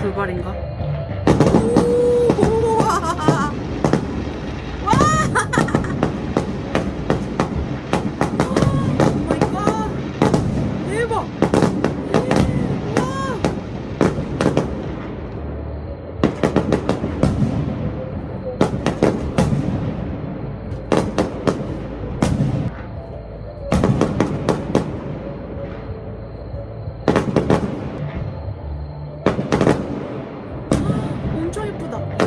불발인가? 대박. 엄청 예쁘다.